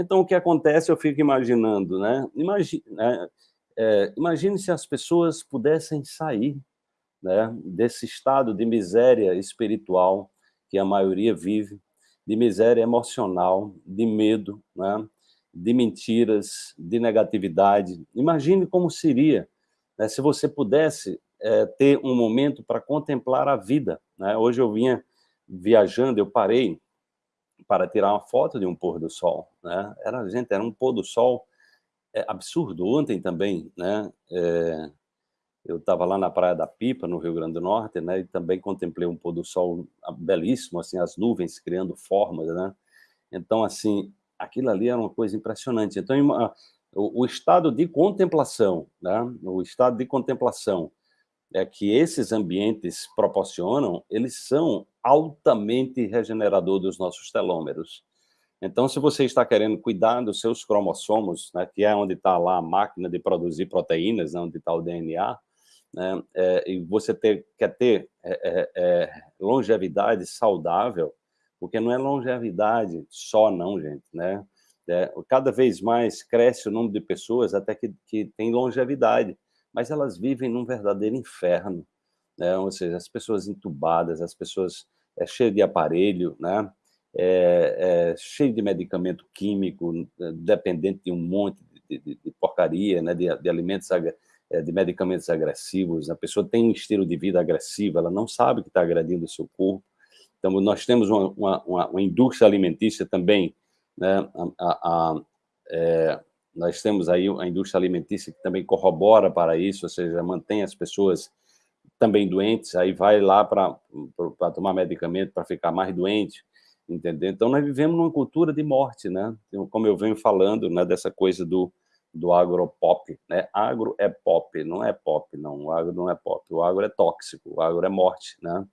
Então, o que acontece, eu fico imaginando, né? Imagine, né? É, imagine se as pessoas pudessem sair né, desse estado de miséria espiritual que a maioria vive, de miséria emocional, de medo, né, de mentiras, de negatividade. Imagine como seria né, se você pudesse é, ter um momento para contemplar a vida. Né? Hoje eu vinha viajando, eu parei para tirar uma foto de um pôr do sol. Né? Era, gente, era um pôr do sol é, absurdo. Ontem também, né? É, eu estava lá na Praia da Pipa, no Rio Grande do Norte, né? E também contemplei um pôr do sol belíssimo, assim, as nuvens criando formas, né? Então, assim, aquilo ali era uma coisa impressionante. Então, o, o estado de contemplação, né? O estado de contemplação é que esses ambientes proporcionam, eles são altamente regenerador dos nossos telômeros. Então, se você está querendo cuidar dos seus cromossomos, né, que é onde está lá a máquina de produzir proteínas, né, onde está o DNA, né, é, e você ter, quer ter é, é, é, longevidade saudável, porque não é longevidade só não, gente, né? É, cada vez mais cresce o número de pessoas até que, que tem longevidade, mas elas vivem num verdadeiro inferno, né? ou seja, as pessoas entubadas, as pessoas é, cheias de aparelho, né? É, é, cheio de medicamento químico, dependente de um monte de, de, de porcaria, né? de, de alimentos, é, de medicamentos agressivos, a pessoa tem um estilo de vida agressivo, ela não sabe que está agredindo o seu corpo. Então, nós temos uma, uma, uma indústria alimentícia também, né? a, a, a é, nós temos aí a indústria alimentícia que também corrobora para isso, ou seja, mantém as pessoas também doentes, aí vai lá para tomar medicamento para ficar mais doente, entendeu? Então, nós vivemos numa cultura de morte, né? Como eu venho falando, né, dessa coisa do, do agropop, né? Agro é pop, não é pop, não. O agro não é pop. O agro é tóxico, o agro é morte, né?